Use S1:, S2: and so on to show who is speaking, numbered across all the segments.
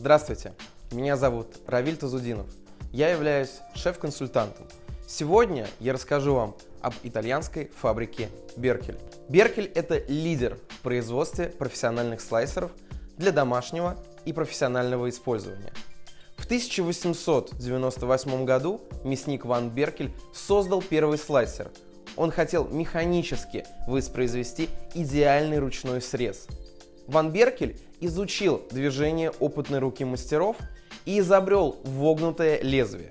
S1: Здравствуйте, меня зовут Равиль Тазудинов. Я являюсь шеф-консультантом. Сегодня я расскажу вам об итальянской фабрике Беркель. Беркель – это лидер в производстве профессиональных слайсеров для домашнего и профессионального использования. В 1898 году мясник Ван Беркель создал первый слайсер. Он хотел механически воспроизвести идеальный ручной срез. Ван Беркель изучил движение опытной руки мастеров и изобрел вогнутое лезвие.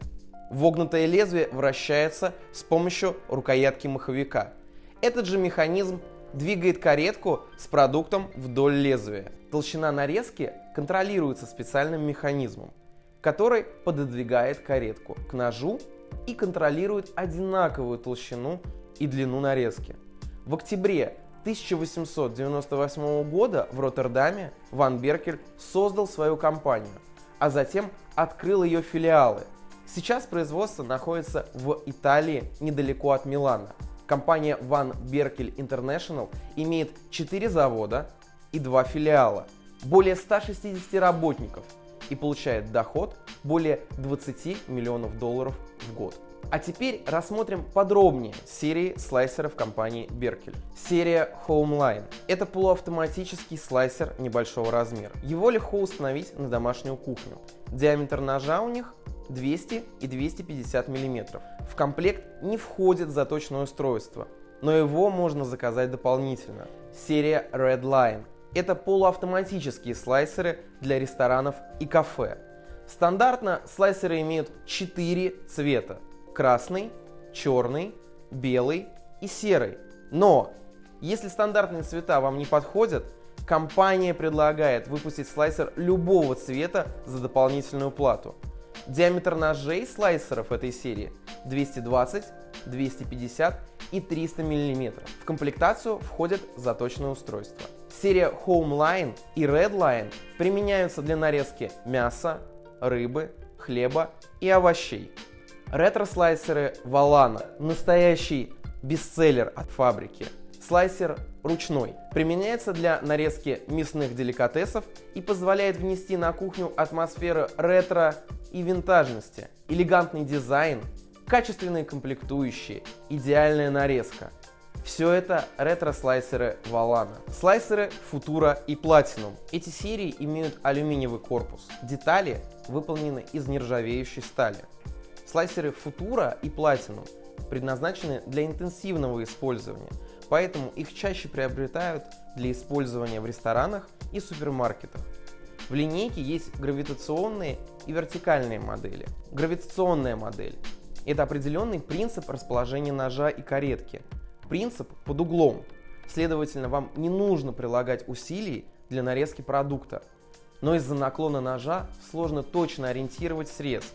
S1: Вогнутое лезвие вращается с помощью рукоятки маховика. Этот же механизм двигает каретку с продуктом вдоль лезвия. Толщина нарезки контролируется специальным механизмом, который пододвигает каретку к ножу и контролирует одинаковую толщину и длину нарезки. В октябре 1898 года в Роттердаме Ван Беркель создал свою компанию, а затем открыл ее филиалы. Сейчас производство находится в Италии недалеко от Милана. Компания Van Berkel International имеет 4 завода и 2 филиала, более 160 работников и получает доход более 20 миллионов долларов в год. А теперь рассмотрим подробнее серии слайсеров компании Berkel. Серия Homeline. Это полуавтоматический слайсер небольшого размера. Его легко установить на домашнюю кухню. Диаметр ножа у них 200 и 250 мм. В комплект не входит заточное устройство, но его можно заказать дополнительно. Серия Red Line. Это полуавтоматические слайсеры для ресторанов и кафе. Стандартно слайсеры имеют 4 цвета красный, черный, белый и серый. Но если стандартные цвета вам не подходят, компания предлагает выпустить слайсер любого цвета за дополнительную плату. Диаметр ножей слайсеров этой серии 220, 250 и 300 мм. В комплектацию входят заточные устройства. Серия Home Line и Red Line применяются для нарезки мяса, рыбы, хлеба и овощей. Ретро-слайсеры Valana – настоящий бестселлер от фабрики. Слайсер ручной. Применяется для нарезки мясных деликатесов и позволяет внести на кухню атмосферу ретро и винтажности. Элегантный дизайн, качественные комплектующие, идеальная нарезка. Все это ретро-слайсеры Valana. Слайсеры Futura и Platinum. Эти серии имеют алюминиевый корпус. Детали выполнены из нержавеющей стали. Слайсеры Futura и Platinum предназначены для интенсивного использования, поэтому их чаще приобретают для использования в ресторанах и супермаркетах. В линейке есть гравитационные и вертикальные модели. Гравитационная модель – это определенный принцип расположения ножа и каретки. Принцип под углом. Следовательно, вам не нужно прилагать усилий для нарезки продукта. Но из-за наклона ножа сложно точно ориентировать срез –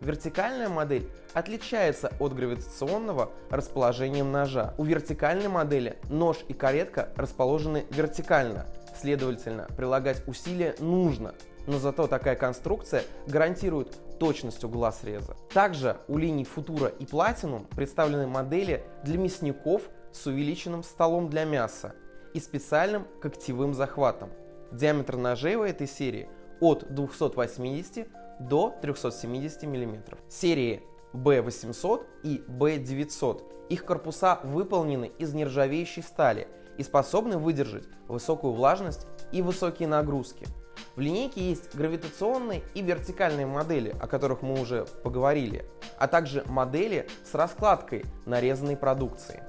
S1: Вертикальная модель отличается от гравитационного расположением ножа. У вертикальной модели нож и каретка расположены вертикально, следовательно, прилагать усилия нужно, но зато такая конструкция гарантирует точность угла среза. Также у линий Futura и Platinum представлены модели для мясников с увеличенным столом для мяса и специальным когтевым захватом. Диаметр ножей у этой серии от 280 до 370 мм. Серии B800 и B900. Их корпуса выполнены из нержавеющей стали и способны выдержать высокую влажность и высокие нагрузки. В линейке есть гравитационные и вертикальные модели, о которых мы уже поговорили, а также модели с раскладкой нарезанной продукции.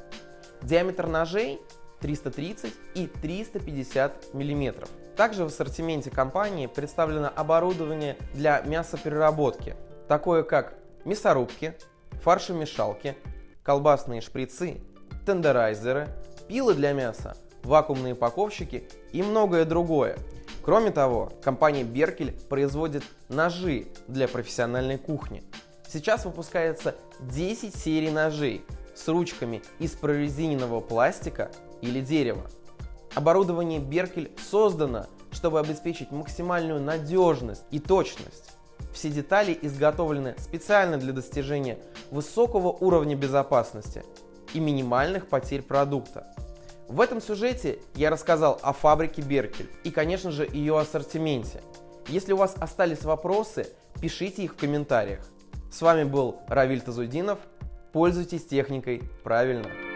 S1: Диаметр ножей 330 и 350 мм. Также в ассортименте компании представлено оборудование для мясопереработки, такое как мясорубки, фаршемешалки, колбасные шприцы, тендерайзеры, пилы для мяса, вакуумные упаковщики и многое другое. Кроме того, компания Беркель производит ножи для профессиональной кухни. Сейчас выпускается 10 серий ножей с ручками из прорезиненного пластика или дерева. Оборудование Беркель создано, чтобы обеспечить максимальную надежность и точность. Все детали изготовлены специально для достижения высокого уровня безопасности и минимальных потерь продукта. В этом сюжете я рассказал о фабрике Беркель и, конечно же, ее ассортименте. Если у вас остались вопросы, пишите их в комментариях. С вами был Равиль Тазудинов. Пользуйтесь техникой правильно.